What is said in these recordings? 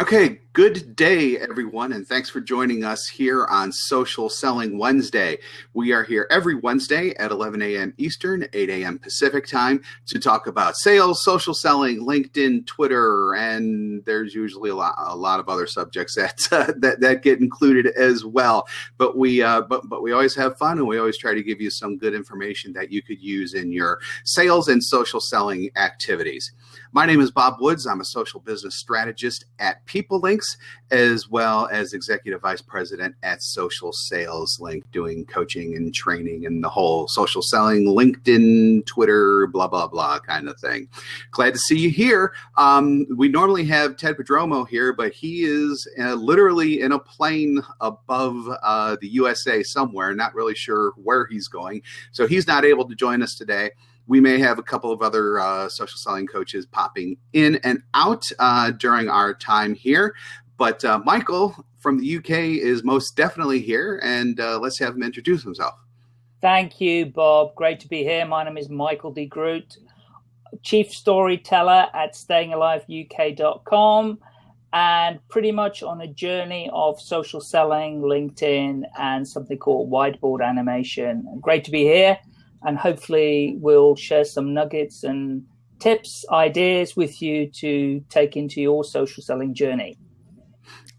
Okay, good day, everyone, and thanks for joining us here on Social Selling Wednesday. We are here every Wednesday at 11 a.m. Eastern, 8 a.m. Pacific time to talk about sales, social selling, LinkedIn, Twitter, and there's usually a lot, a lot of other subjects that uh, that, that get included as well. But we uh, but but we always have fun, and we always try to give you some good information that you could use in your sales and social selling activities. My name is Bob Woods. I'm a social business strategist at PeopleLinks, as well as executive vice president at Social Sales Link, doing coaching and training and the whole social selling, LinkedIn, Twitter, blah, blah, blah kind of thing. Glad to see you here. Um, we normally have Ted Prodromou here, but he is uh, literally in a plane above uh, the USA somewhere, not really sure where he's going. So he's not able to join us today we may have a couple of other uh, social selling coaches popping in and out uh, during our time here. But uh, Michael from the UK is most definitely here, and uh, let's have him introduce himself. Thank you, Bob. Great to be here. My name is Michael de Groot, Chief Storyteller at StayingAliveUK.com, and pretty much on a journey of social selling, LinkedIn, and something called whiteboard animation. Great to be here and hopefully we'll share some nuggets and tips, ideas with you to take into your social selling journey.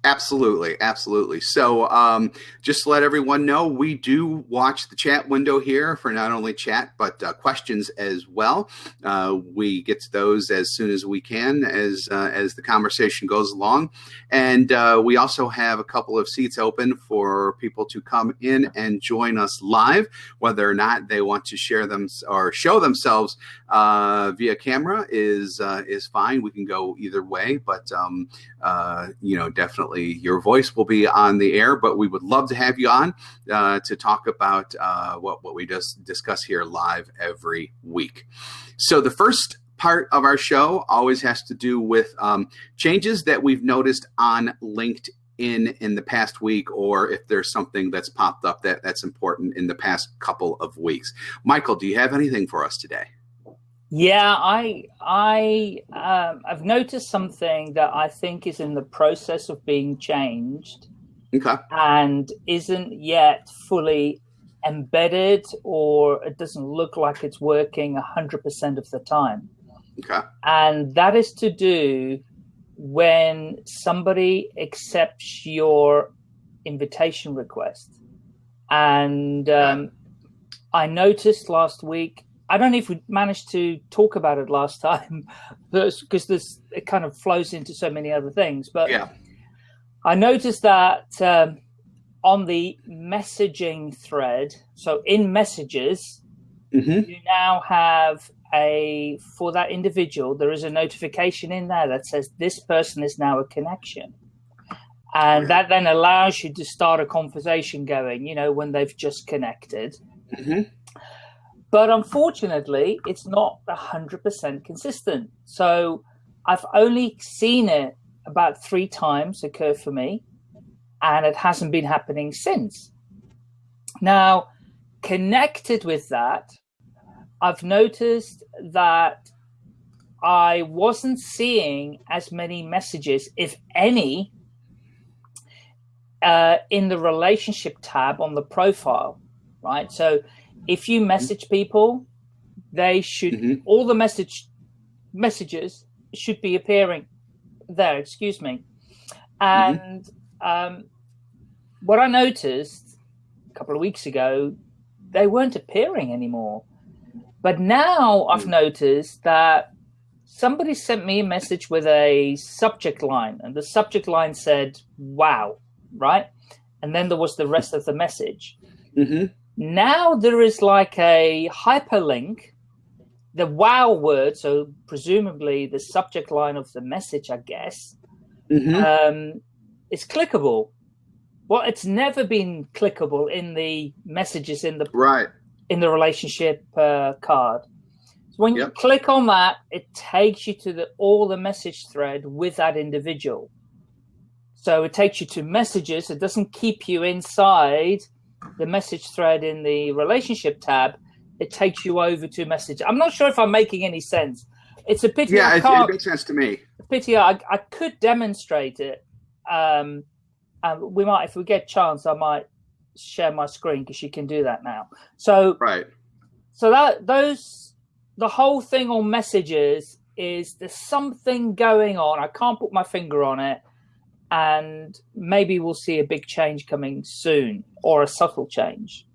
Absolutely, absolutely. So, um, just to let everyone know, we do watch the chat window here for not only chat but uh, questions as well. Uh, we get to those as soon as we can, as uh, as the conversation goes along, and uh, we also have a couple of seats open for people to come in and join us live, whether or not they want to share them or show themselves uh, via camera is uh, is fine. We can go either way, but um, you know, definitely your voice will be on the air, but we would love to have you on uh, to talk about uh, what, what we just discuss here live every week. So the first part of our show always has to do with um, changes that we've noticed on LinkedIn in the past week or if there's something that's popped up that that's important in the past couple of weeks. Michael, do you have anything for us today? Yeah, I I um, I've noticed something that I think is in the process of being changed, okay, and isn't yet fully embedded, or it doesn't look like it's working hundred percent of the time. Okay, and that is to do when somebody accepts your invitation request, and um, I noticed last week I don't know if we managed to talk about it last time, because this it kind of flows into so many other things. But yeah, I noticed that um, on the messaging thread, so in messages, mm-hmm. you now have a for that individual. There is a notification in there that says this person is now a connection. And that then allows you to start a conversation going, you know, when they've just connected. Mm-hmm but unfortunately, it's not 100% consistent. So I've only seen it about three times occur for me, and it hasn't been happening since. Now, connected with that, I've noticed that I wasn't seeing as many messages, if any, uh, in the relationship tab on the profile, right? So if you message people, they should mm -hmm. all the message messages should be appearing there. Excuse me, and mm -hmm. um, what I noticed a couple of weeks ago, they weren't appearing anymore. But now I've mm. noticed that somebody sent me a message with a subject line, and the subject line said "Wow," right? And then there was the rest of the message. Mm -hmm. Now there is like a hyperlink, the wow word, so presumably the subject line of the message, I guess, mm -hmm. um, is clickable. Well, it's never been clickable in the messages in the right in the relationship uh, card. So when you click on that, it takes you to the all the message thread with that individual. So it takes you to messages. It doesn't keep you inside the message thread in the relationship tab, it takes you over to message. I'm not sure if I'm making any sense, It's a pity. Yeah, it, it, makes sense to me. Pity I, I could demonstrate it. Um, and we might, if we get a chance, I might share my screen because you can do that now. So right. So that those the whole thing on messages is there's something going on. I can't put my finger on it, and maybe we'll see a big change coming soon or a subtle change.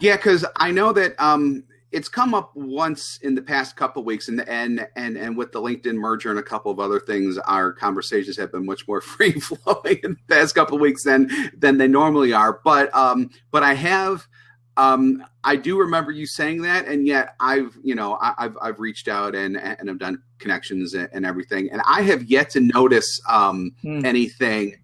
Yeah, because I know that um, it's come up once in the past couple weeks, and and and and with the LinkedIn merger and a couple of other things, our conversations have been much more free flowing in the past couple of weeks than than they normally are. But um, but I have. Um, I do remember you saying that, and yet I've, you know, I, have I've reached out and and I've done connections and, and everything, and I have yet to notice um, mm. anything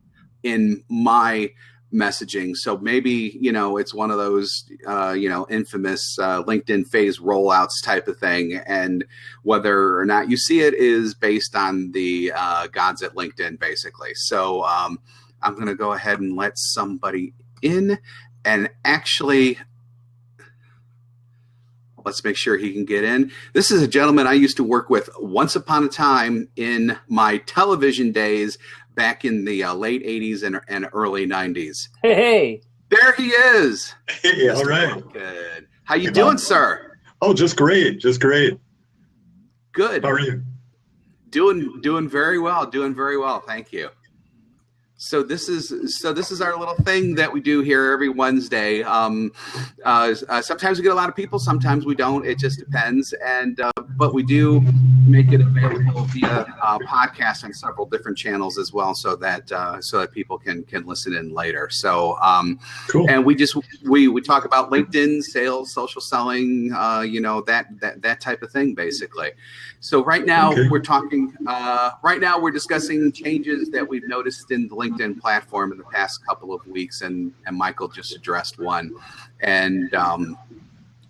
in my messaging. So maybe you know it's one of those uh, you know infamous uh, LinkedIn phase rollouts type of thing, and whether or not you see it is based on the uh, gods at LinkedIn, basically. So um, I'm going to go ahead and let somebody in, and actually. Let's make sure he can get in. This is a gentleman I used to work with once upon a time in my television days back in the uh, late 80s and, and early 90s. Hey, hey. There he is. Hey, all right. Good. How you hey, doing, sir? Oh, just great. Just great. Good. How are you? Doing doing very well. Doing very well. Thank you. So this is so this is our little thing that we do here every Wednesday. Um, uh, uh, sometimes we get a lot of people, sometimes we don't. It just depends. And uh, but we do make it available via uh, podcast on several different channels as well, so that uh, so that people can can listen in later. So um, cool. And we just we we talk about LinkedIn sales, social selling, uh, you know that that that type of thing, basically. So right now okay. we're talking. right now we're discussing changes that we've noticed in the LinkedIn LinkedIn platform in the past couple of weeks, and and Michael just addressed one, and um,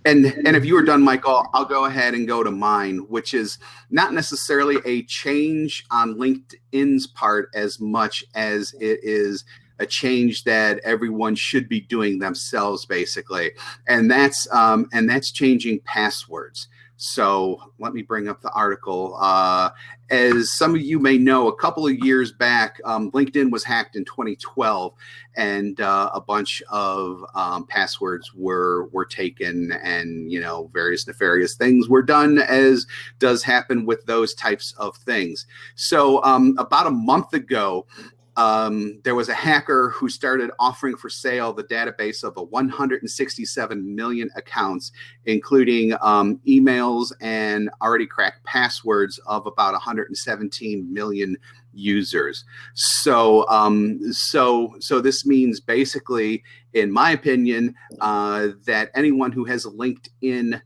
and and if you were done, Michael, I'll go ahead and go to mine, which is not necessarily a change on LinkedIn's part as much as it is a change that everyone should be doing themselves, basically, and that's um, and that's changing passwords. So let me bring up the article. Uh, as some of you may know, a couple of years back, um, LinkedIn was hacked in 2012, and uh, a bunch of um, passwords were were taken, and you know various nefarious things were done, as does happen with those types of things. So um, about a month ago, um, there was a hacker who started offering for sale the database of a 167 million accounts, including um, emails and already cracked passwords of about 117 million users. So, um, so, so this means basically, in my opinion, uh, that anyone who has a LinkedIn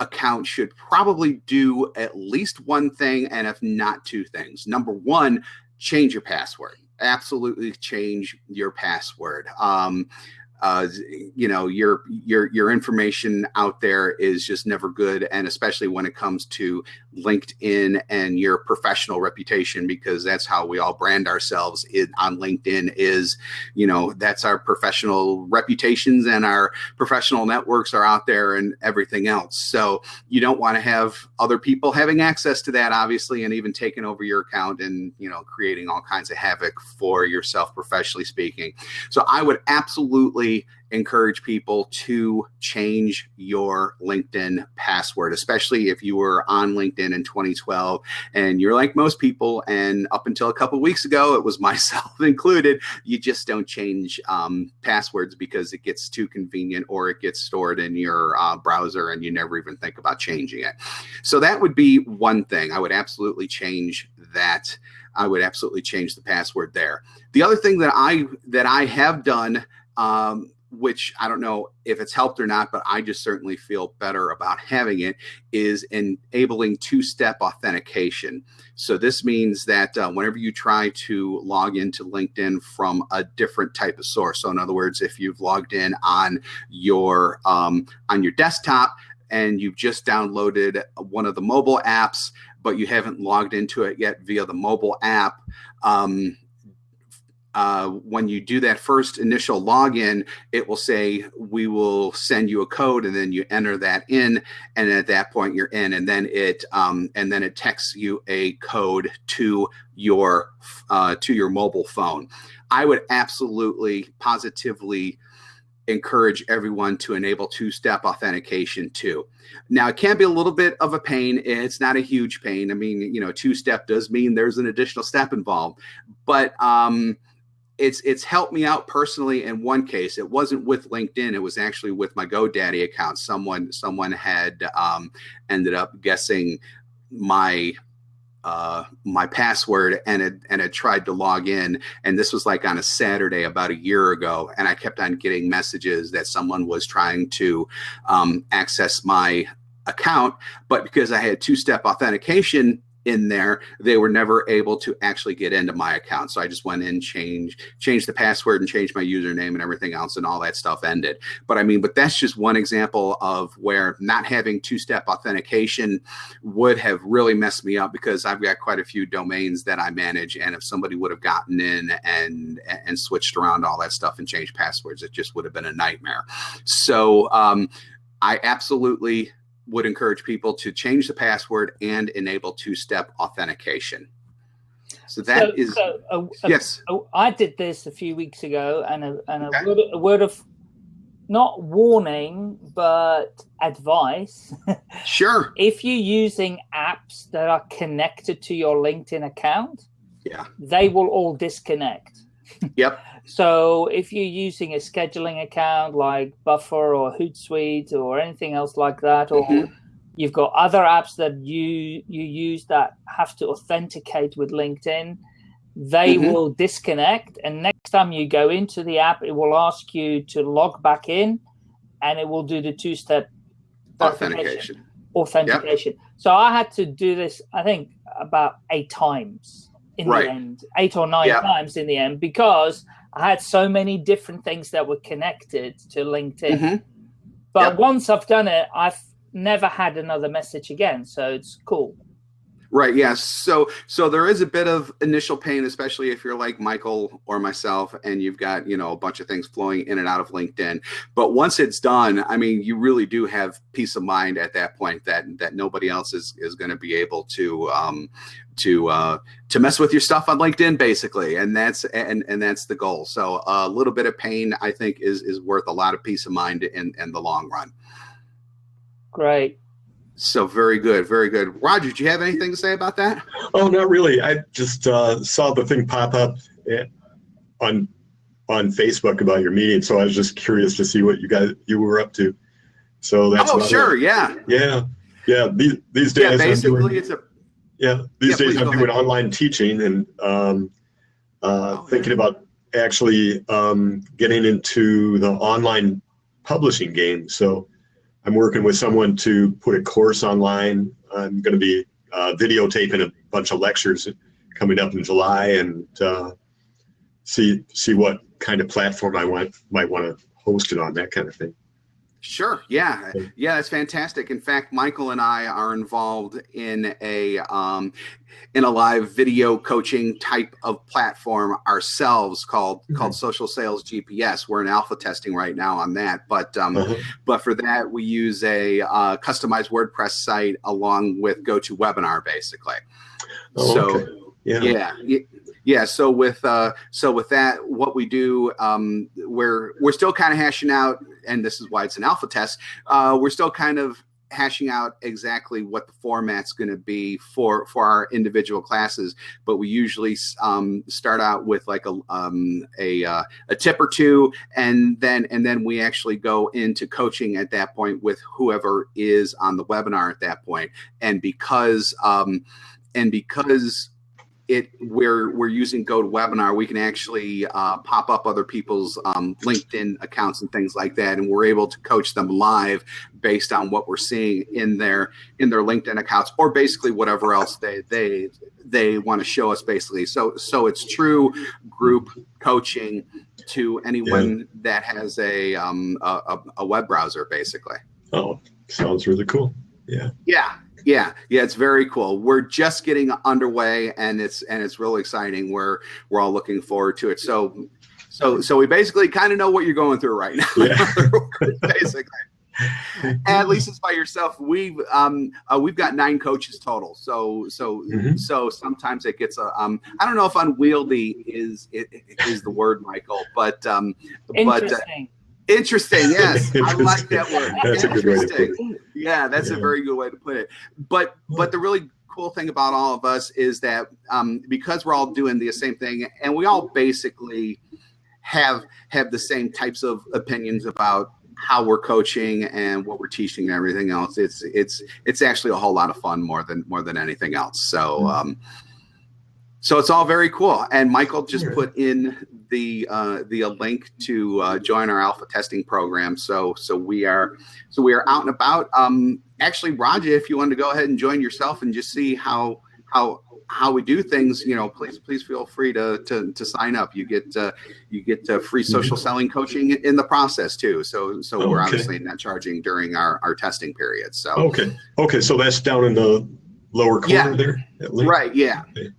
account should probably do at least one thing, and if not two things. Number one, change your password absolutely change your password. Um, uh, you know your your your information out there is just never good and especially when it comes to linkedin and your professional reputation because that's how we all brand ourselves in, on linkedin is you know that's our professional reputations and our professional networks are out there and everything else. So you don't want to have other people having access to that obviously and even taking over your account and you know creating all kinds of havoc for yourself professionally speaking. So i would absolutely encourage people to change your LinkedIn password, especially if you were on LinkedIn in 2012 and you're like most people. And up until a couple weeks ago, it was myself included. You just don't change um, passwords because it gets too convenient or it gets stored in your uh, browser and you never even think about changing it. So that would be one thing. I would absolutely change that. I would absolutely change the password there. The other thing that I that I have done um, which I don't know if it's helped or not, but I just certainly feel better about having it, is enabling two step authentication. So, this means that uh, whenever you try to log into LinkedIn from a different type of source, so in other words, if you've logged in on your um, on your desktop and you've just downloaded one of the mobile apps, but you haven't logged into it yet via the mobile app, um, uh, when you do that first initial login, it will say, we will send you a code and then you enter that in. And at that point you're in and then it, um, and then it texts you a code to your, uh, to your mobile phone. I would absolutely positively encourage everyone to enable two-step authentication too. Now it can be a little bit of a pain. It's not a huge pain. I mean, you know, two-step does mean there's an additional step involved, but um, it's it's helped me out personally in one case. It wasn't with LinkedIn. It was actually with my GoDaddy account. Someone someone had um, ended up guessing my uh, my password and it and it tried to log in and this was like on a Saturday about a year ago and I kept on getting messages that someone was trying to um, access my account but because I had two-step authentication in there, they were never able to actually get into my account. So I just went in, changed, changed the password and changed my username and everything else and all that stuff ended. But I mean, but that's just one example of where not having two-step authentication would have really messed me up because I've got quite a few domains that I manage. And if somebody would have gotten in and, and switched around all that stuff and changed passwords, it just would have been a nightmare. So um, I absolutely would encourage people to change the password and enable two-step authentication. So that so, is so, uh, yes. Uh, I did this a few weeks ago, and a, and okay. word, a word of not warning, but advice. Sure. if you're using apps that are connected to your LinkedIn account, yeah, they will all disconnect. Yep. So if you're using a scheduling account like Buffer or Hootsuite or anything else like that, or mm -hmm. you've got other apps that you you use that have to authenticate with LinkedIn, they mm -hmm. will disconnect. And next time you go into the app, it will ask you to log back in, and it will do the two-step authentication. Authentication. Yep. So I had to do this, I think, about eight times in right. the end, eight or nine yep. times in the end, because I had so many different things that were connected to LinkedIn. Mm -hmm. But yep. once I've done it, I've never had another message again. So it's cool. Right. Yes. So so there is a bit of initial pain, especially if you're like Michael or myself, and you've got you know a bunch of things flowing in and out of LinkedIn. But once it's done, I mean, you really do have peace of mind at that point that that nobody else is is going to be able to um, to uh, to mess with your stuff on LinkedIn, basically, and that's and and that's the goal. So a little bit of pain, I think, is is worth a lot of peace of mind in in the long run. Great. So very good, very good. Roger, do you have anything to say about that? Oh, not really. I just uh, saw the thing pop up eh, on on Facebook about your meeting, so I was just curious to see what you guys you were up to. So that's oh sure, it. yeah, yeah, yeah. These these days, yeah, basically doing, it's a yeah. These yeah, days I'm doing online teaching and um, uh, oh, thinking yeah. about actually um, getting into the online publishing game. So I'm working with someone to put a course online. I'm going to be uh, videotaping a bunch of lectures coming up in July and uh, see see what kind of platform I want might want to host it on, that kind of thing. Sure. Yeah. Yeah, that's fantastic. In fact, Michael and I are involved in a um, in a live video coaching type of platform ourselves called mm -hmm. called Social Sales GPS. We're in alpha testing right now on that, but um, uh -huh. but for that we use a uh, customized WordPress site along with GoToWebinar, basically. Oh, so okay. yeah. yeah yeah so with uh so with that what we do um we're we're still kind of hashing out and this is why it's an alpha test uh we're still kind of hashing out exactly what the format's going to be for for our individual classes. But we usually um, start out with like a um, a, uh, a tip or two and then and then we actually go into coaching at that point with whoever is on the webinar at that point. And because um, and because it we're we're using GoToWebinar, we can actually uh, pop up other people's um, LinkedIn accounts and things like that, and we're able to coach them live based on what we're seeing in their in their LinkedIn accounts, or basically whatever else they they they want to show us. Basically, so so it's true group coaching to anyone yeah. that has a, um, a a web browser, basically. Oh, sounds really cool. Yeah. Yeah, Yeah, yeah, it's very cool. We're just getting underway, and it's and it's really exciting. We're we're all looking forward to it. So, so so we basically kind of know what you're going through right now. Yeah. basically. At least it's by yourself. We've um uh, we've got nine coaches total. So so mm-hmm. so sometimes it gets a um I don't know if unwieldy is is the word, Michael, but um but. Uh, Interesting. Yes, I like that word. That's a good way to put it. Yeah, that's yeah. a very good way to put it. But but the really cool thing about all of us is that um, because we're all doing the same thing, and we all basically have have the same types of opinions about how we're coaching and what we're teaching and everything else. It's it's it's actually a whole lot of fun more than more than anything else. So. Mm-hmm. Um, so it's all very cool. And Michael just put in the uh, the link to uh, join our alpha testing program. So so we are so we are out and about. Um, actually, Roger, if you want to go ahead and join yourself and just see how how how we do things, you know, please please feel free to to, to sign up. You get uh, you get uh, free social selling coaching in the process too. So so okay. we're obviously not charging during our our testing period. So okay okay, so that's down in the lower corner yeah. there. Right. Yeah. Okay.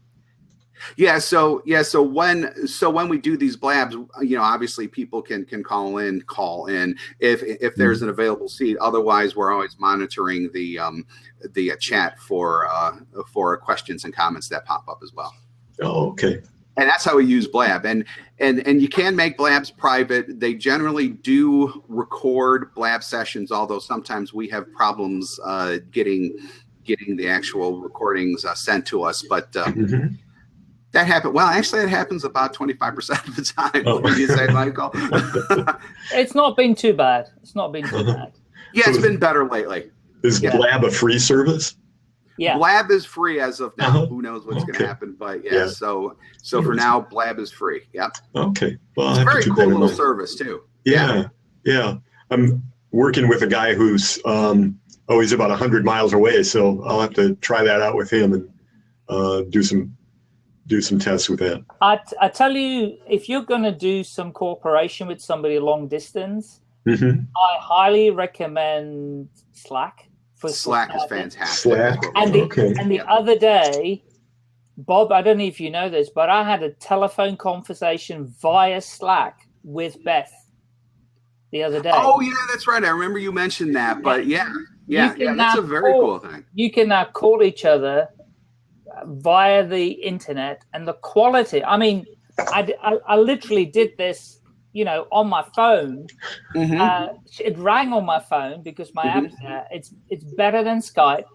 Yeah. So yeah. So when so when we do these blabs, you know, obviously people can can call in, call in if if there's mm-hmm. an available seat. Otherwise, we're always monitoring the um, the uh, chat for uh, for questions and comments that pop up as well. Oh, okay. And that's how we use Blab. And and and you can make Blabs private. They generally do record Blab sessions, although sometimes we have problems uh, getting getting the actual recordings uh, sent to us. But um, mm-hmm that happened. Well, actually, it happens about 25% of the time. Oh. What you say, Michael? it's not been too bad. It's not been too bad. Yeah, it's been better lately. Is yeah. Blab a free service? Yeah. Blab is free as of now. Uh-huh. Who knows what's okay. going to happen? But yeah, yeah, so so for now, Blab is free. Yep. Okay. Well, it's a very cool little service too. Yeah, yeah, I'm working with a guy who's um, oh, he's about hundred miles away, so I'll have to try that out with him and uh, do some do some tests with it. I, I tell you, if you're going to do some cooperation with somebody long distance, mm-hmm. I highly recommend Slack. For Slack is fantastic. Slack. And the, okay. and the other day, Bob, I don't know if you know this, but I had a telephone conversation via Slack with Beth the other day. Oh yeah, that's right. I remember you mentioned that. But yeah, yeah, yeah that's a very call, cool thing. You can now call each other via the internet and the quality. I mean, I, I, I literally did this, you know, on my phone. Mm-hmm. Uh, it rang on my phone because my mm-hmm. app's there. It's it's better than Skype,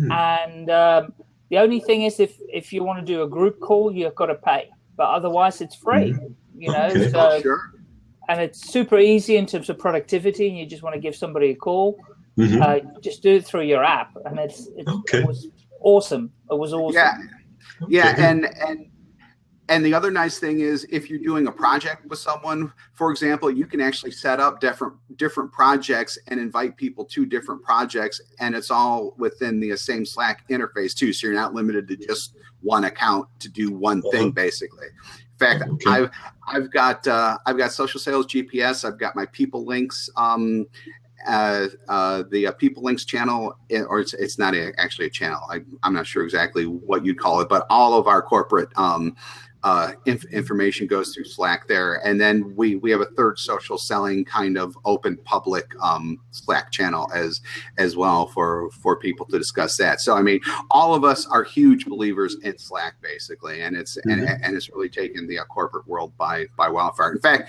mm-hmm. and um, the only thing is if if you want to do a group call, you've got to pay, but otherwise it's free. Mm-hmm. You know, okay. so. Oh, sure. And it's super easy in terms of productivity, and you just want to give somebody a call. Mm-hmm. Uh, just do it through your app, and it's, it's okay. it was awesome. It was awesome. Yeah, yeah, and and and the other nice thing is if you're doing a project with someone, for example, you can actually set up different different projects and invite people to different projects, and it's all within the same Slack interface too. So you're not limited to just one account to do one thing, basically. In fact, okay. I've I've got uh, I've got social sales GPS. I've got my people links, um, uh, uh, the uh, People Links channel, eh, or it's, it's not a, actually a channel. I, am not sure exactly what you'd call it, but all of our corporate um, uh, inf- information goes through Slack there, and then we we have a third social selling kind of open public um, Slack channel as as well for for people to discuss that. So I mean, all of us are huge believers in Slack, basically, and it's mm-hmm. and, and it's really taken the uh, corporate world by by wildfire. In fact,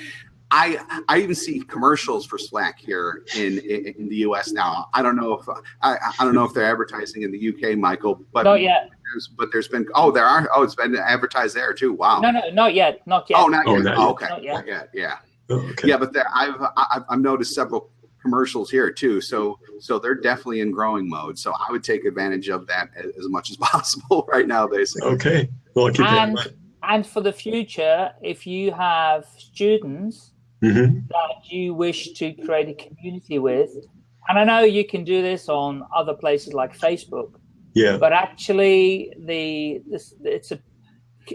I I even see commercials for Slack here in in, in the U.S. now. I don't know if I, I don't know if they're advertising in the U.K., Michael, but not yet. There's, but there's been oh there are oh it's been advertised there too. Wow. No, no, not yet, not yet. Oh, not oh, yet. Not oh, okay, not yet. Not yet. Yeah. Oh, okay. Yeah, but there, I've I've noticed several commercials here too. So so they're definitely in growing mode. So I would take advantage of that as much as possible right now, basically. Okay. Well, and, and for the future, if you have students mm-hmm. that you wish to create a community with. And I know you can do this on other places like Facebook. Yeah. But actually, the this, it's a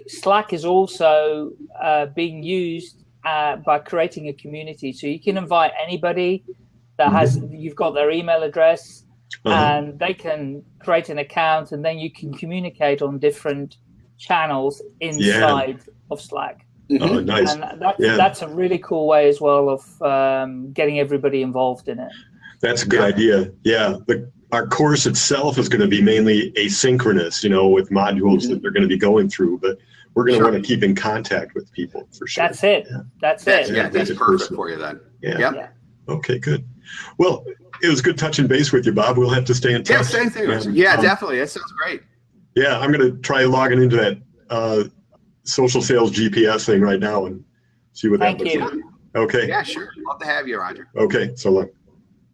Slack is also uh, being used uh, by creating a community. So you can invite anybody that has mm-hmm. you've got their email address uh -huh. and they can create an account and then you can communicate on different channels inside yeah. of Slack. Mm -hmm. Oh, nice. And that's, yeah. that's a really cool way as well of um, getting everybody involved in it. That's a good idea. Yeah. The, our course itself is going to be mainly asynchronous, you know, with modules mm -hmm. that they're going to be going through, but we're going to sure. want to keep in contact with people for sure. That's it. Yeah. That's, that's it. Yeah, that's perfect for you then. Yeah. Yep. yeah. Okay, good. Well, it was good touching base with you, Bob. We'll have to stay in touch. Yeah, same thing. yeah, um, definitely. That sounds great. Yeah, I'm going to try logging into that uh, social sales GPS thing right now and see what Thank that looks you. like. Okay. Yeah, sure. Love to have you, Roger. Okay, so long.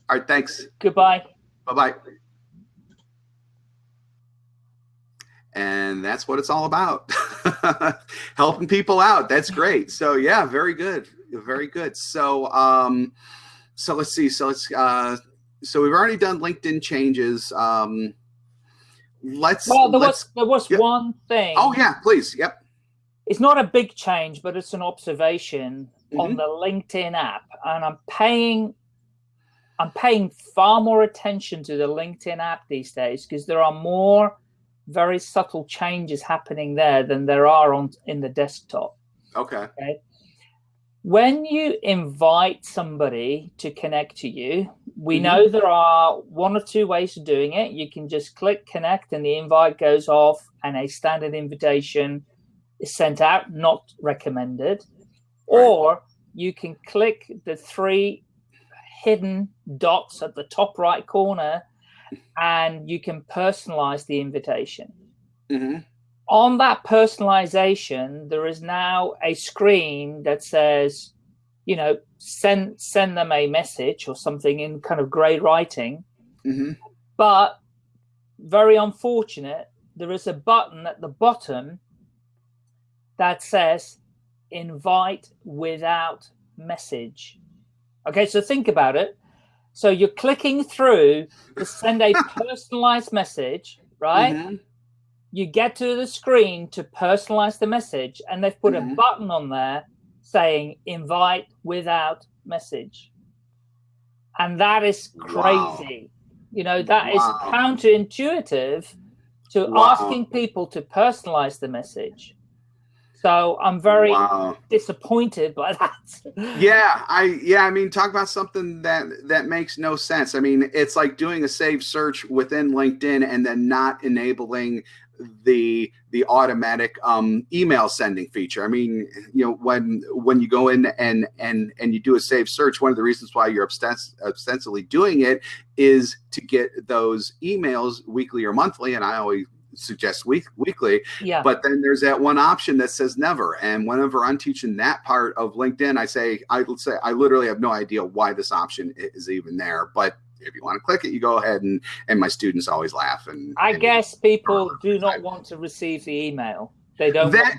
All right, thanks. Goodbye. Bye-bye. And that's what it's all about. Helping people out. That's great. So yeah, very good. Very good. So um so let's see. So let's uh so we've already done LinkedIn changes. Um let's well there let's, was there was yep. one thing oh yeah please yep it's not a big change but it's an observation mm -hmm. on the linkedin app and i'm paying i'm paying far more attention to the linkedin app these days because there are more very subtle changes happening there than there are on in the desktop okay okay when you invite somebody to connect to you, we mm -hmm. know there are one or two ways of doing it. You can just click connect and the invite goes off and a standard invitation is sent out, not recommended. Right. Or you can click the three hidden dots at the top right corner and you can personalize the invitation. Mm -hmm on that personalization, there is now a screen that says, you know, send send them a message or something in kind of gray writing. Mm -hmm. But very unfortunate, there is a button at the bottom that says invite without message. Okay, so think about it. So you're clicking through to send a personalized message, right? Mm -hmm you get to the screen to personalize the message and they've put mm -hmm. a mm-hmm. button on there saying invite without message and that is crazy wow. you know that wow. is counterintuitive to wow. asking people to personalize the message so i'm very disappointed by that yeah i yeah i mean talk about something that that makes no sense i mean it's like doing a save search within linkedin and then not enabling the the automatic um, email sending feature. I mean, you know, when when you go in and and and you do a save search, one of the reasons why you're obsess ostensibly doing it is to get those emails weekly or monthly. And I always suggest week weekly. Yeah. But then there's that one option that says never. And whenever I'm teaching that part of LinkedIn, I say I say I literally have no idea why this option is even there. But if you want to click it, you go ahead and and my students always laugh. And I and guess people do not want to receive the email. They don't. That,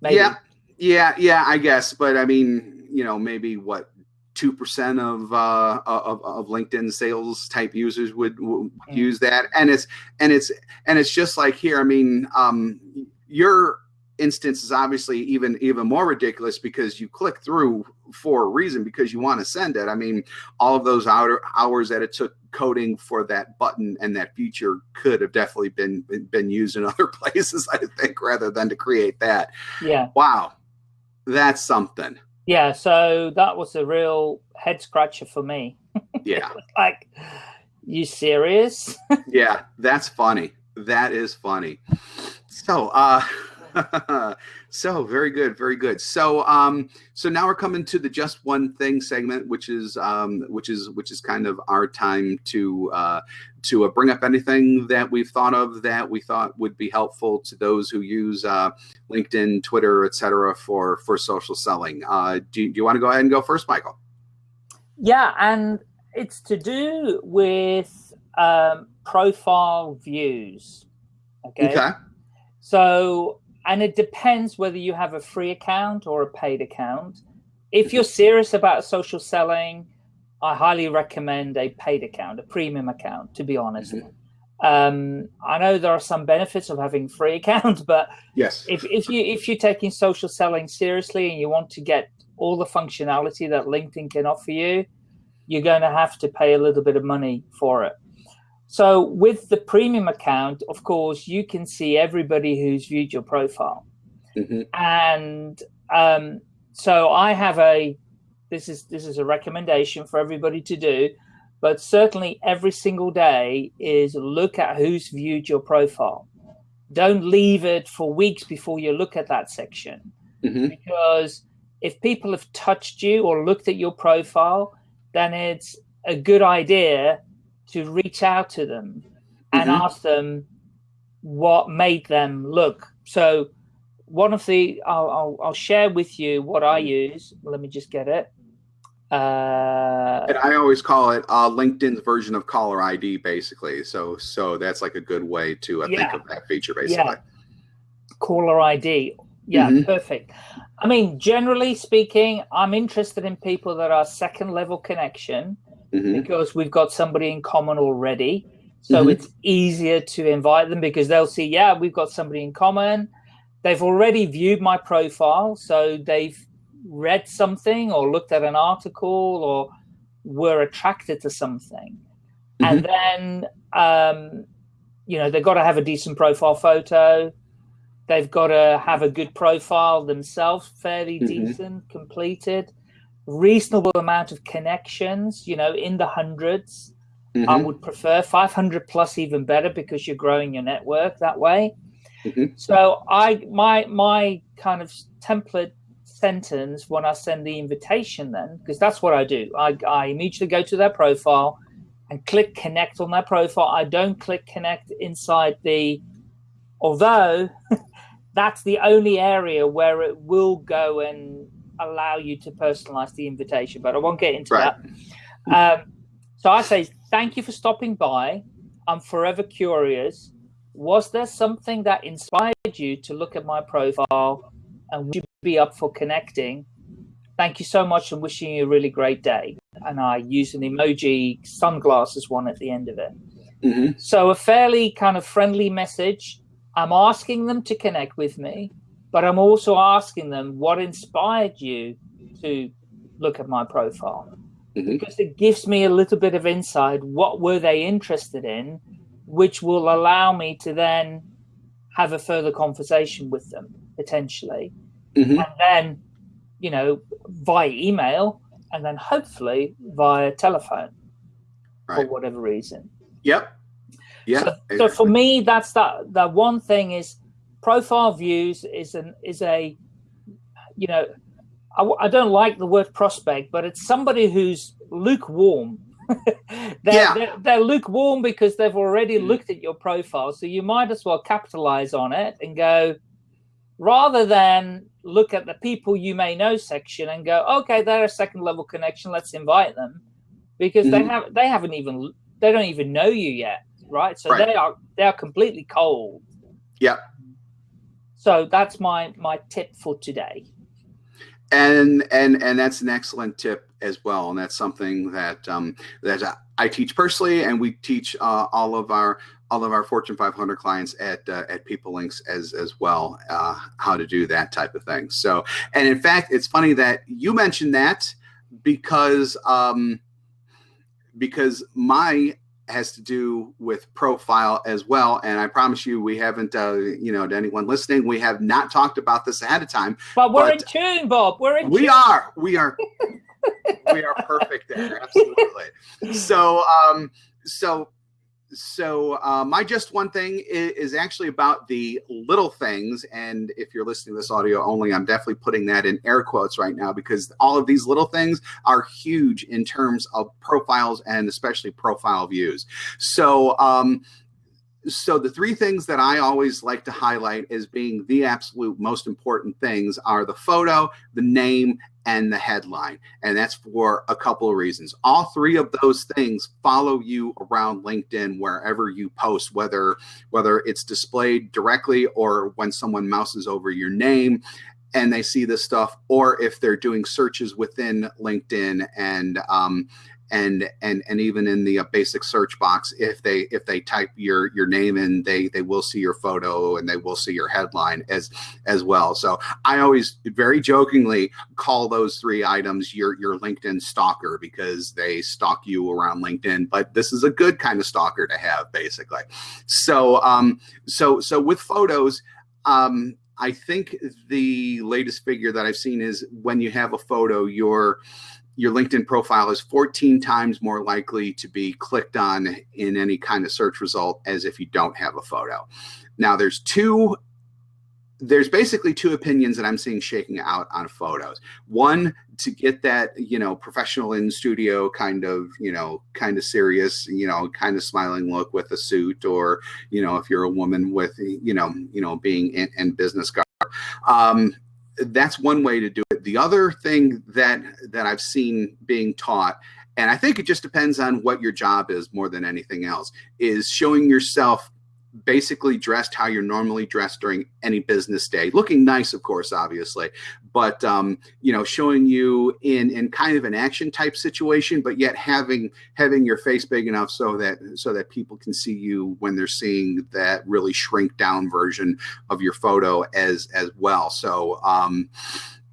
want, yeah, yeah, yeah. I guess, but I mean, you know, maybe what two percent of, uh, of of LinkedIn sales type users would, would mm. use that, and it's and it's and it's just like here. I mean, um, you're instance is obviously even even more ridiculous because you click through for a reason because you want to send it. I mean, all of those outer hours that it took coding for that button and that feature could have definitely been been used in other places, I think, rather than to create that. Yeah. Wow, that's something. Yeah. So that was a real head scratcher for me. Yeah. like, you serious? yeah, that's funny. That is funny. So, uh, so very good, very good. So um, so now we're coming to the just one thing segment, which is um, which is which is kind of our time to uh, to uh, bring up anything that we've thought of that we thought would be helpful to those who use uh, LinkedIn, Twitter, etc. for for social selling. Uh, do, do you want to go ahead and go first, Michael? Yeah, and it's to do with um, profile views. Okay. okay. So and it depends whether you have a free account or a paid account. If you're serious about social selling, I highly recommend a paid account, a premium account, to be honest. Mm -hmm. um, I know there are some benefits of having free accounts, but yes, if, if you if you're taking social selling seriously and you want to get all the functionality that LinkedIn can offer you, you're going to have to pay a little bit of money for it. So with the premium account, of course, you can see everybody who's viewed your profile. Mm -hmm. And um, so I have a, this is, this is a recommendation for everybody to do, but certainly every single day is look at who's viewed your profile. Don't leave it for weeks before you look at that section. Mm -hmm. Because if people have touched you or looked at your profile, then it's a good idea to reach out to them and mm -hmm. ask them what made them look. So one of the, I'll, I'll, I'll, share with you what I use. Let me just get it. Uh, and I always call it uh, LinkedIn's version of caller ID, basically. So, so that's like a good way to uh, yeah. think of that feature, basically. Yeah. Caller ID. Yeah, mm -hmm. perfect. I mean, generally speaking, I'm interested in people that are second level connection mm -hmm. because we've got somebody in common already. So mm -hmm. it's easier to invite them because they'll see, yeah, we've got somebody in common. They've already viewed my profile. So they've read something or looked at an article or were attracted to something. And mm-hmm. then, um, you know, they've got to have a decent profile photo They've got to have a good profile themselves, fairly mm -hmm. decent, completed, reasonable amount of connections, you know, in the 100s mm -hmm. I mm-hmm. would prefer 500 plus even better because you're growing your network that way. Mm -hmm. So I my my kind of template sentence when I send the invitation then, because that's what I do. I, I immediately go to their profile and click connect on their profile. I don't click connect inside the, although that's the only area where it will go and allow you to personalize the invitation, but I won't get into right. that. Um, so I say, thank you for stopping by. I'm forever curious. Was there something that inspired you to look at my profile and would you be up for connecting? Thank you so much and wishing you a really great day. And I use an emoji sunglasses one at the end of it. Mm -hmm. So a fairly kind of friendly message I'm asking them to connect with me, but I'm also asking them what inspired you to look at my profile. Mm -hmm. Because it gives me a little bit of insight. What were they interested in, which will allow me to then have a further conversation with them potentially. Mm -hmm. And then, you know, via email and then hopefully via telephone right. for whatever reason. Yep. Yeah. So, exactly. so, for me, that's that. The one thing is profile views is an is a, you know, I, I don't like the word prospect, but it's somebody who's lukewarm. they're, yeah. they're, they're, lukewarm because they've already mm. looked at your profile. So you might as well capitalize on it and go, rather than look at the people you may know section and go, okay, they're a second level connection. Let's invite them because mm. they have they haven't even they don't even know you yet right? So right. they are they are completely cold. Yeah. So that's my my tip for today. And and and that's an excellent tip as well, and that's something that um, that I teach personally, and we teach uh, all of our all of our Fortune 500 clients at uh, at People Links as as well uh, how to do that type of thing. So, and in fact, it's funny that you mentioned that because um, because my has to do with profile as well. And I promise you, we haven't, uh, you know, to anyone listening, we have not talked about this ahead of time. But we're but in tune, Bob. We're in. We tune. are. We are. we are perfect there. Absolutely. So, um, so so uh, my just one thing is, is, actually about the little things and if you're listening to this audio only i'm definitely putting that in air quotes right now because all of these little things are huge in terms of profiles and especially profile views. So um, so the three things that I always like to highlight as being the absolute most important things are the photo, the name, and the headline. And that's for a couple of reasons. All three of those things follow you around LinkedIn wherever you post, whether whether it's displayed directly or when someone mouses over your name and they see this stuff, or if they're doing searches within LinkedIn and um, and and and even in the uh, basic search box, if they if they type your your name in, they they will see your photo and they will see your headline as as well. So I always very jokingly call those three items your your LinkedIn stalker because they stalk you around LinkedIn. But this is a good kind of stalker to have, basically. So um so so with photos. Um, I think the latest figure that I've seen is when you have a photo, your your LinkedIn profile is 14 times more likely to be clicked on in any kind of search result as if you don't have a photo. Now there's two there's basically two opinions that I'm seeing shaking out on photos. One to get that, you know, professional in studio kind of, you know, kind of serious, you know, kind of smiling look with a suit or, you know, if you're a woman with, you know, you know, being in, in business garb. Um, that's one way to do it. The other thing that that I've seen being taught and I think it just depends on what your job is more than anything else is showing yourself basically dressed how you're normally dressed during any business day looking nice of course obviously but um, you know showing you in in kind of an action type situation but yet having having your face big enough so that so that people can see you when they're seeing that really shrink down version of your photo as as well so um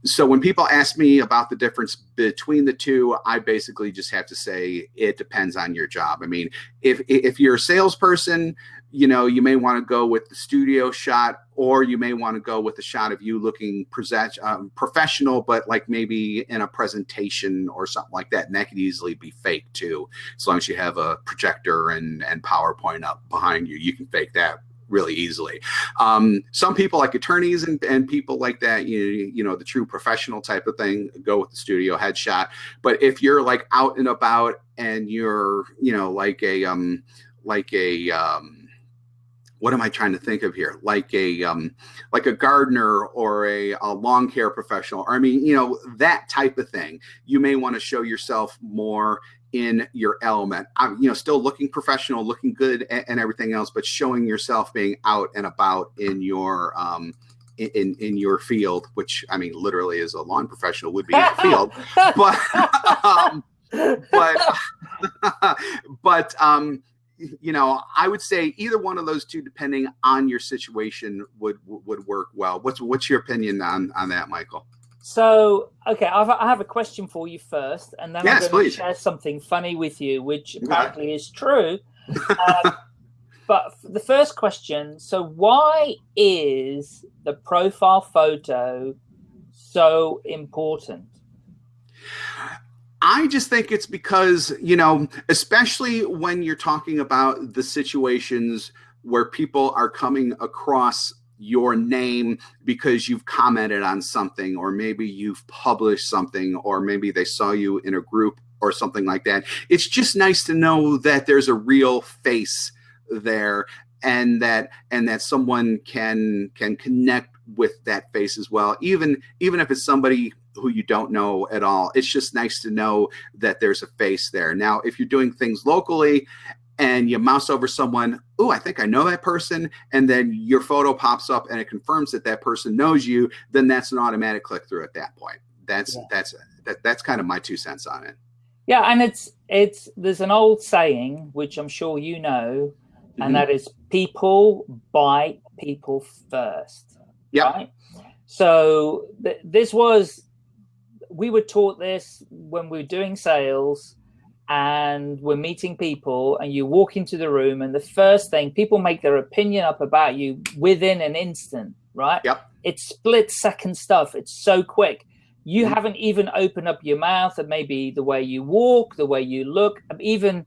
so when people ask me about the difference between the two, I basically just have to say it depends on your job. I mean, if if you're a salesperson, you know, you may want to go with the studio shot, or you may want to go with a shot of you looking present, um, professional, but like maybe in a presentation or something like that. And that could easily be fake too, as long as you have a projector and and PowerPoint up behind you, you can fake that really easily. Um, some people like attorneys and, and people like that, you, you know, the true professional type of thing, go with the studio headshot. But if you're like out and about and you're, you know, like a, um, like a, um, what am I trying to think of here? Like a um, like a gardener or a, a lawn care professional. Or, I mean, you know, that type of thing. You may want to show yourself more in your element. I'm, you know, still looking professional, looking good, and, and, everything else, but showing yourself being out and about in your um, in in your field, which I mean, literally, as a lawn professional would be in the field, but um, but but um, you know, I would say either one of those two, depending on your situation, would would work well. What's what's your opinion on on that, Michael? So, okay, I've, I have a question for you first, and then yes, I'm going to share something funny with you, which apparently is true. Um, but the first question: so, why is the profile photo so important? I just think it's because, you know, especially when you're talking about the situations where people are coming across your name because you've commented on something, or maybe you've published something, or maybe they saw you in a group or something like that. It's just nice to know that there's a real face there and that and that someone can can connect with that face as well even even if it's somebody who you don't know at all. It's just nice to know that there's a face there. Now, if you're doing things locally and you mouse over someone, oh, I think I know that person, and then your photo pops up and it confirms that that person knows you, then that's an automatic click through at that point. That's yeah. that's that, that's kind of my two cents on it. Yeah, and it's it's there's an old saying which I'm sure you know, and mm -hmm. that is people buy people first. Yeah. Right? So th this was we were taught this when we were doing sales and we're meeting people and you walk into the room and the first thing people make their opinion up about you within an instant, right? Yep. It's split second stuff. It's so quick. You mm. haven't even opened up your mouth and maybe the way you walk, the way you look, even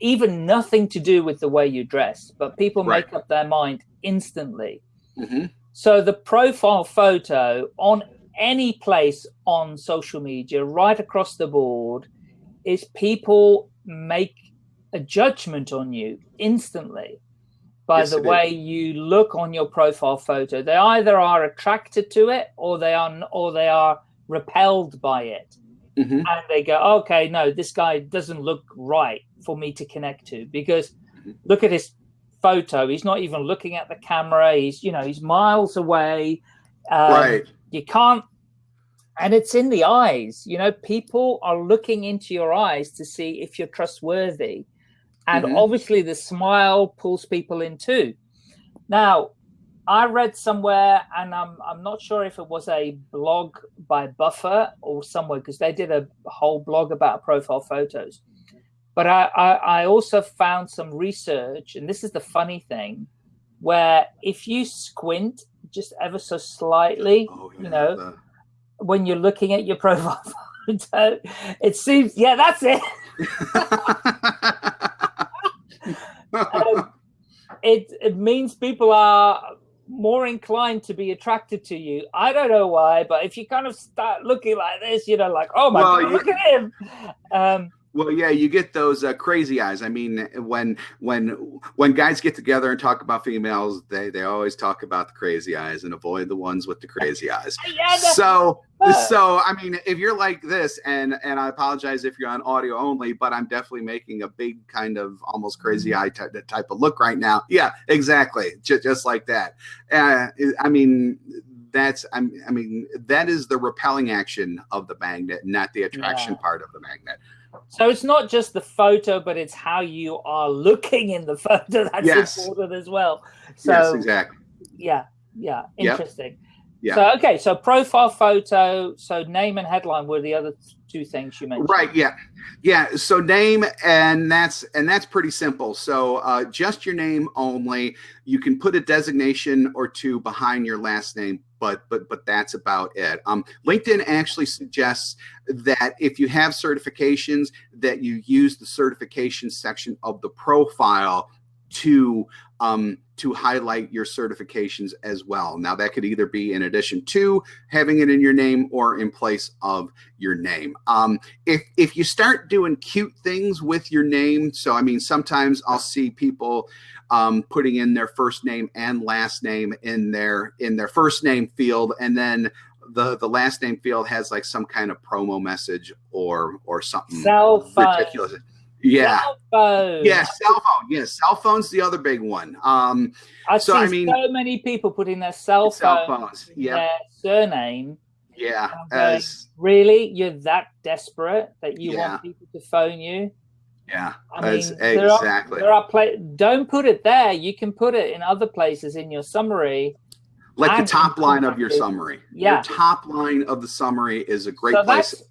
even nothing to do with the way you dress, but people right. make up their mind instantly. Mm -hmm. So the profile photo on any place on social media, right across the board, is people make a judgment on you instantly by yes, the way is. you look on your profile photo. They either are attracted to it or they are or they are repelled by it. Mm -hmm. And they go, okay, no, this guy doesn't look right for me to connect to because mm-hmm. look at his photo. He's not even looking at the camera. He's, you know, he's miles away. Um, right you can't and it's in the eyes. You know, people are looking into your eyes to see if you're trustworthy, and mm -hmm. obviously the smile pulls people in too. Now, I read somewhere, and I'm I'm not sure if it was a blog by Buffer or somewhere because they did a whole blog about profile photos. But I, I, I also found some research, and this is the funny thing, where if you squint just ever so slightly, oh, yeah, you know, the... when you're looking at your profile photo, it seems yeah, that's it. um, it it means people are more inclined to be attracted to you. I don't know why, but if you kind of start looking like this, you know, like, oh my well, god, you, look at him. Um, well, yeah, you get those uh, crazy eyes. I mean, when when when guys get together and talk about females, they they always talk about the crazy eyes and avoid the ones with the crazy eyes. yeah, so so I mean, if you're like this, and and I apologize if you're on audio only, but I'm definitely making a big kind of almost crazy eye type, type of look right now. Yeah, exactly, just just like that. Uh, I mean, that's I mean that is the repelling action of the magnet, not the attraction yeah. part of the magnet. So it's not just the photo, but it's how you are looking in the photo that's yes. important as well. So yes, exactly. Yeah, yeah, interesting. Yep. Yeah. So okay, so profile photo, so name and headline were the other two things you mentioned. Right. Yeah. Yeah. So name and that's and that's pretty simple. So uh, just your name only. You can put a designation or two behind your last name, but but but that's about it. Um, LinkedIn actually suggests that if you have certifications, that you use the certification section of the profile to um, to highlight your certifications as well. Now that could either be in addition to having it in your name or in place of your name. Um, if, if you start doing cute things with your name, so I mean, sometimes I'll see people um, putting in their first name and last name in their in their first name field, and then the the last name field has like some kind of promo message or or something Cell phone. ridiculous. Yeah. Cell phone. Yeah, cell phone. Yeah, cell phone's the other big one. Um, I've so, seen I mean, so many people putting their cell, cell phones, yeah, their surname. Yeah. As, really, you're that desperate that you yeah. want people to phone you? Yeah, I mean, there exactly. Are, there are play. Don't put it there. You can put it in other places in your summary. Like the top line of your summary. Yeah. Your top line of the summary is a great so place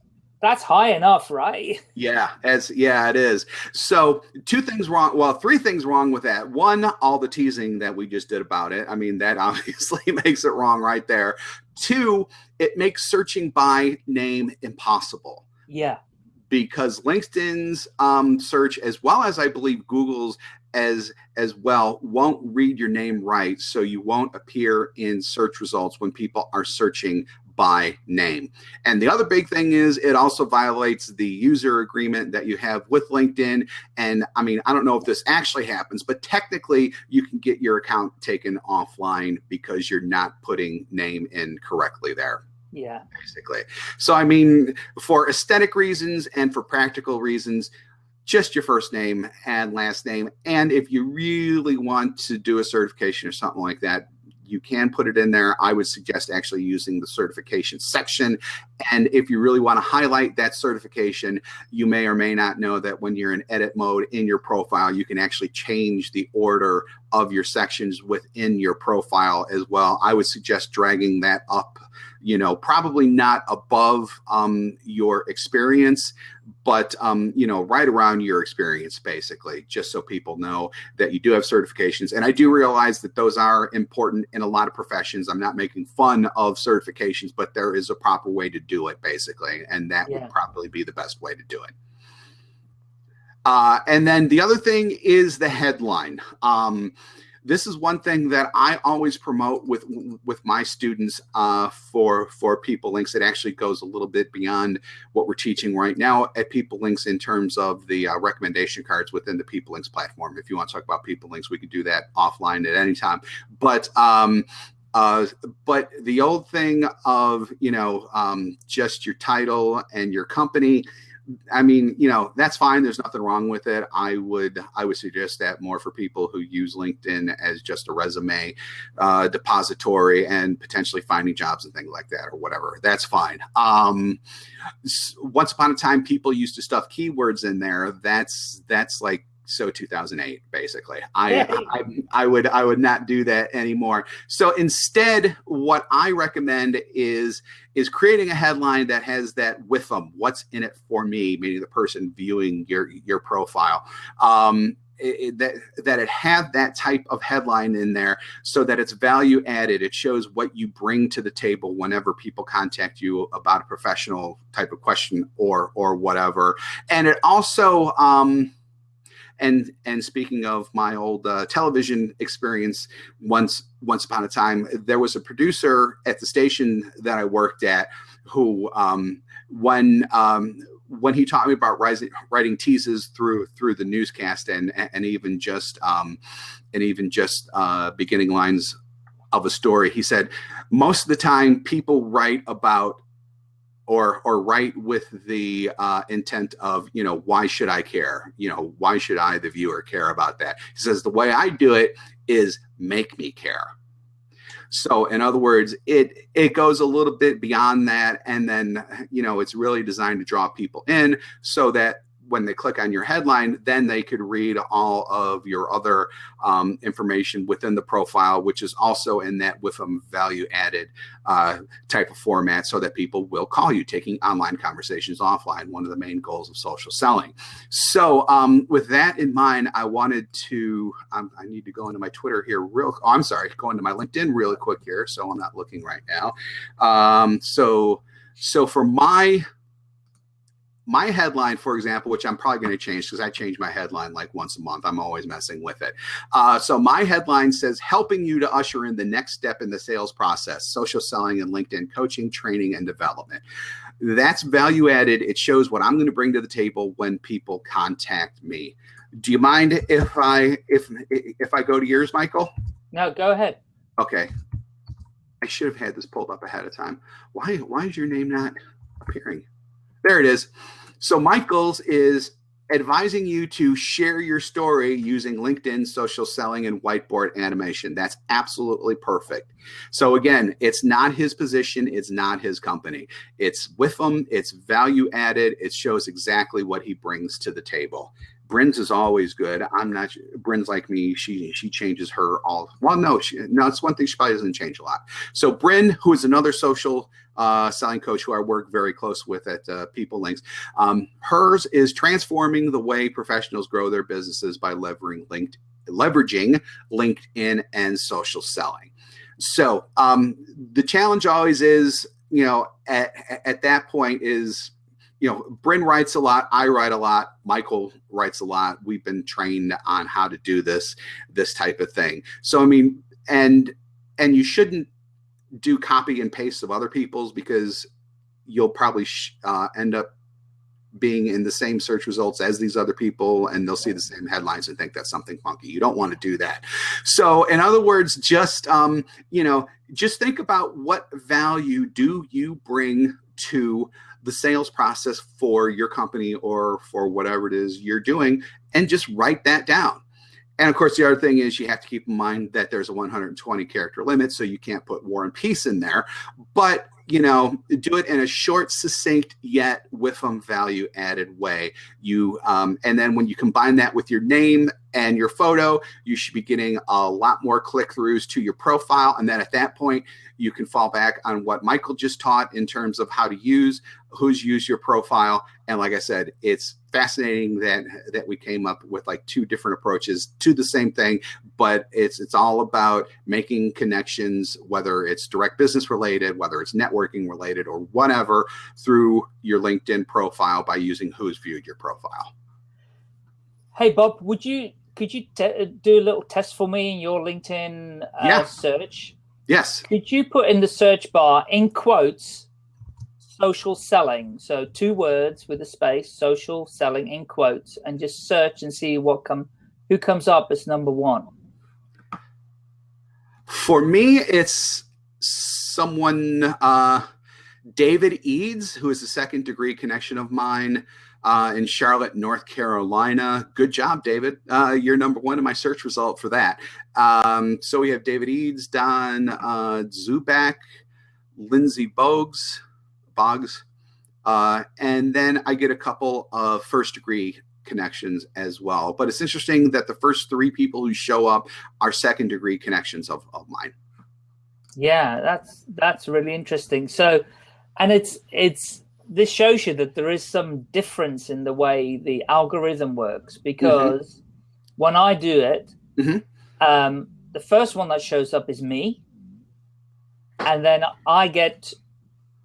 that's high enough, right? Yeah, as yeah, it is. So two things wrong. Well, three things wrong with that. One, all the teasing that we just did about it. I mean, that obviously makes it wrong right there. Two, it makes searching by name impossible. Yeah. Because LinkedIn's um, search, as well as I believe Google's as as well, won't read your name right, so you won't appear in search results when people are searching by name. And the other big thing is it also violates the user agreement that you have with LinkedIn. And I mean, I don't know if this actually happens, but technically you can get your account taken offline because you're not putting name in correctly there. Yeah. Basically. So, I mean, for aesthetic reasons and for practical reasons, just your first name and last name. And if you really want to do a certification or something like that, you can put it in there. I would suggest actually using the certification section. And if you really want to highlight that certification, you may or may not know that when you're in edit mode in your profile, you can actually change the order of your sections within your profile as well. I would suggest dragging that up you know, probably not above um, your experience, but, um, you know, right around your experience, basically, just so people know that you do have certifications. And I do realize that those are important in a lot of professions. I'm not making fun of certifications, but there is a proper way to do it, basically. And that yeah. would probably be the best way to do it. Uh, and then the other thing is the headline. Um, this is one thing that I always promote with with my students uh, for for PeopleLinx. It actually goes a little bit beyond what we're teaching right now at PeopleLinx in terms of the uh, recommendation cards within the PeopleLinx platform. If you want to talk about PeopleLinx, we could do that offline at any time. But um, uh, but the old thing of you know um, just your title and your company I mean, you know, that's fine. There's nothing wrong with it. I would I would suggest that more for people who use LinkedIn as just a resume uh, depository and potentially finding jobs and things like that or whatever. That's fine. Um, once upon a time, people used to stuff keywords in there. That's that's like so 2008 basically. I. I, I would i would not do that anymore. So instead what i recommend is is creating a headline that has that with them what's in it for me meaning the person viewing your your profile. Um it, that that it have that type of headline in there so that it's value added. It shows what you bring to the table whenever people contact you about a professional type of question or or whatever. And it also um and and speaking of my old uh, television experience, once once upon a time, there was a producer at the station that I worked at who, um, when um, when he taught me about writing, writing teases through through the newscast and and even just um, and even just uh, beginning lines of a story, he said most of the time people write about or or write with the uh, intent of you know why should I care? You know why should I, the viewer, care about that? He says the way I do it is make me care. So in other words, it it goes a little bit beyond that, and then you know it's really designed to draw people in so that when they click on your headline, then they could read all of your other um, information within the profile, which is also in that with a value added uh, type of format so that people will call you taking online conversations offline, one of the main goals of social selling. So um, with that in mind, I wanted to, um, I need to go into my Twitter here real, oh, I'm sorry, go into my LinkedIn really quick here. So I'm not looking right now. Um, so, so for my my headline, for example, which I'm probably going to change because I change my headline like once a month. I'm always messing with it. Uh, so my headline says, helping you to usher in the next step in the sales process, social selling and LinkedIn coaching, training, and development. That's value added. It shows what I'm going to bring to the table when people contact me. Do you mind if I if if I go to yours, Michael? No, go ahead. Okay. I should have had this pulled up ahead of time. Why why is your name not appearing? There it is. So Michael's is advising you to share your story using LinkedIn, social selling, and whiteboard animation. That's absolutely perfect. So again, it's not his position. It's not his company. It's with him. It's value added. It shows exactly what he brings to the table. Bryn's is always good. I'm not. Bryn's like me. She she changes her all. Well, no, she, no. It's one thing she probably doesn't change a lot. So Bryn, who is another social uh, selling coach who I work very close with at uh, PeopleLinx, um, hers is transforming the way professionals grow their businesses by leveraging linked leveraging LinkedIn and social selling. So um, the challenge always is, you know, at, at that point is you know, Bryn writes a lot. I write a lot. Michael writes a lot. We've been trained on how to do this, this type of thing. So, I mean, and, and you shouldn't do copy and paste of other people's because you'll probably uh, end up being in the same search results as these other people and they'll see the same headlines and think that's something funky you don't want to do that so in other words just um, you know just think about what value do you bring to the sales process for your company or for whatever it is you're doing and just write that down. And of course, the other thing is you have to keep in mind that there's a 120 character limit, so you can't put war and peace in there. But you know, do it in a short, succinct yet with some value added way. You um, and then when you combine that with your name and your photo, you should be getting a lot more click throughs to your profile. And then at that point, you can fall back on what Michael just taught in terms of how to use, who's used your profile. And like I said, it's fascinating that that we came up with like two different approaches to the same thing, but it's it's all about making connections, whether it's direct business related, whether it's networking related, or whatever, through your LinkedIn profile by using who's viewed your profile. Hey Bob, would you could you do a little test for me in your LinkedIn uh, yeah. search? Yes. Could you put in the search bar in quotes social selling? So two words with a space, social selling in quotes, and just search and see what come who comes up as number one. For me, it's someone uh, David Eads, who is a second degree connection of mine. uh, in Charlotte, North Carolina. Good job, David. Uh, you're number one in my search result for that. Um, so we have David Eads, Don uh, Zubak, Lindsay Bogues, Boggs, uh, and then I get a couple of first degree connections as well. But it's interesting that the first three people who show up are second degree connections of, of mine. Yeah, that's that's really interesting. So, and it's it's this shows you that there is some difference in the way the algorithm works because mm -hmm. when I do it, mm -hmm. um, the first one that shows up is me, and then I get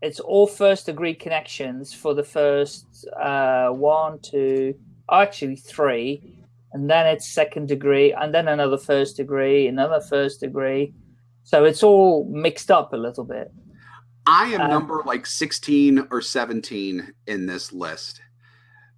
it's all first degree connections for the first uh, one, two, actually three, and then it's second degree, and then another first degree, another first degree. So it's all mixed up a little bit. I am um, number like 16 or 17 in this list.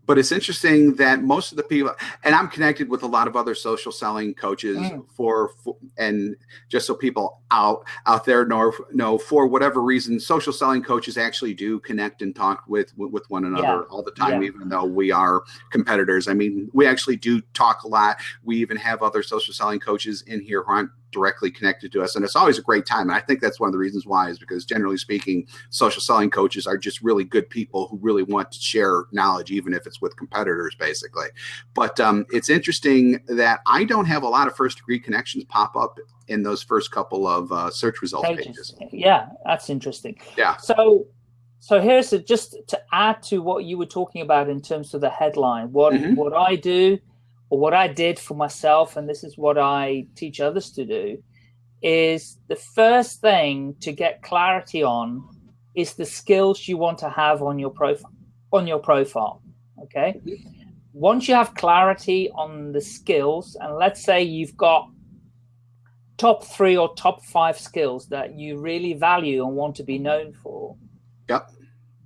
But it's interesting that most of the people, and I'm connected with a lot of other social selling coaches mm. for, for, and just so people out out there know, know, for whatever reason, social selling coaches actually do connect and talk with with one another yeah. all the time, yeah. even though we are competitors. I mean, we actually do talk a lot. We even have other social selling coaches in here who aren't directly connected to us. And it's always a great time. And I think that's one of the reasons why is because generally speaking, social selling coaches are just really good people who really want to share knowledge, even if it's with competitors, basically. But um, it's interesting that I don't have a lot of first degree connections pop up in those first couple of uh, search results pages. pages. Yeah, that's interesting. Yeah. So so here's a, just to add to what you were talking about in terms of the headline. What mm -hmm. what I do or what I did for myself, and this is what I teach others to do, is the first thing to get clarity on is the skills you want to have on your profile on your profile. Okay. Once you have clarity on the skills, and let's say you've got top three or top five skills that you really value and want to be known for. Yep.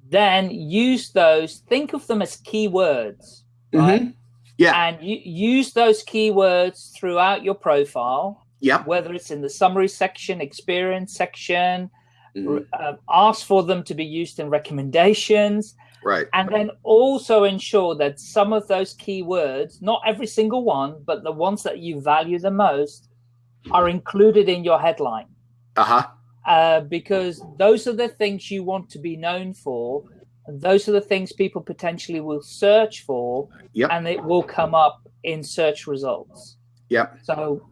Then use those, think of them as keywords, right? Mm -hmm. Yeah. And you use those keywords throughout your profile. Yeah. Whether it's in the summary section, experience section, mm uh, ask for them to be used in recommendations. Right. And then also ensure that some of those keywords, not every single one, but the ones that you value the most, are included in your headline. Uh-huh. Uh, because those are the things you want to be known for those are the things people potentially will search for yep. and it will come up in search results. Yep. So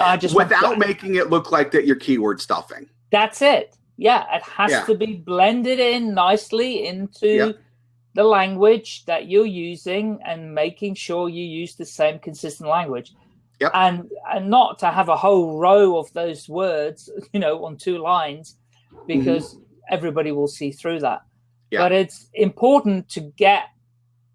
I just without making it look like that you're keyword stuffing. That's it. Yeah, it has yeah. to be blended in nicely into yep. the language that you're using and making sure you use the same consistent language. Yep. And and not to have a whole row of those words, you know, on two lines because mm -hmm. everybody will see through that. Yeah. But it's important to get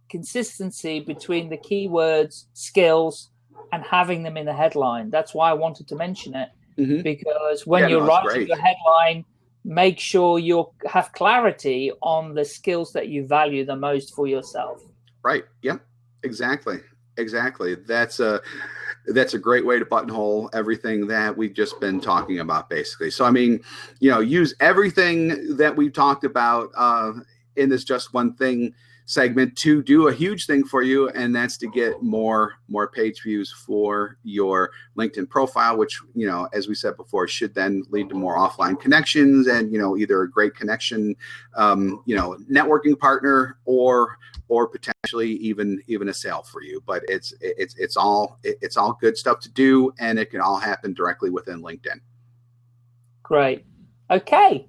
consistency between the keywords, skills, and having them in the headline. That's why I wanted to mention it mm -hmm. because when yeah, you're no, writing your headline, make sure you have clarity on the skills that you value the most for yourself. Right. Yep. Exactly. Exactly. That's a that's a great way to buttonhole everything that we've just been talking about, basically. So, I mean, you know, use everything that we've talked about uh, in this just one thing segment to do a huge thing for you and that's to get more more page views for your linkedin profile which you know as we said before should then lead to more offline connections and you know either a great connection um, you know networking partner or or potentially even even a sale for you. But it's it's it's all it's all good stuff to do and it can all happen directly within linkedin. Great. Okay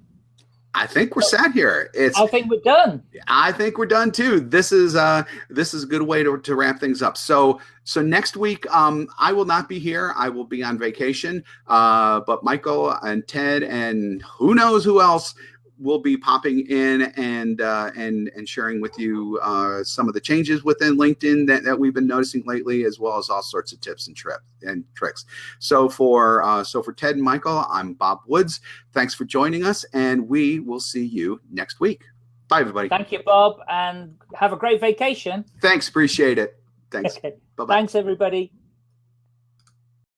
I think we're set here. It's. I think we're done. I think we're done too. This is uh this is a good way to, to wrap things up. So so next week um I will not be here. I will be on vacation. Uh, but Michael and Ted and who knows who else we'll be popping in and uh, and and sharing with you uh, some of the changes within LinkedIn that, that we've been noticing lately, as well as all sorts of tips and trip and tricks. So for uh, so for Ted and Michael, I'm Bob Woods. Thanks for joining us, and we will see you next week. Bye, everybody. Thank you, Bob, and have a great vacation. Thanks. Appreciate it. Thanks. Okay. Bye-bye. Thanks, everybody.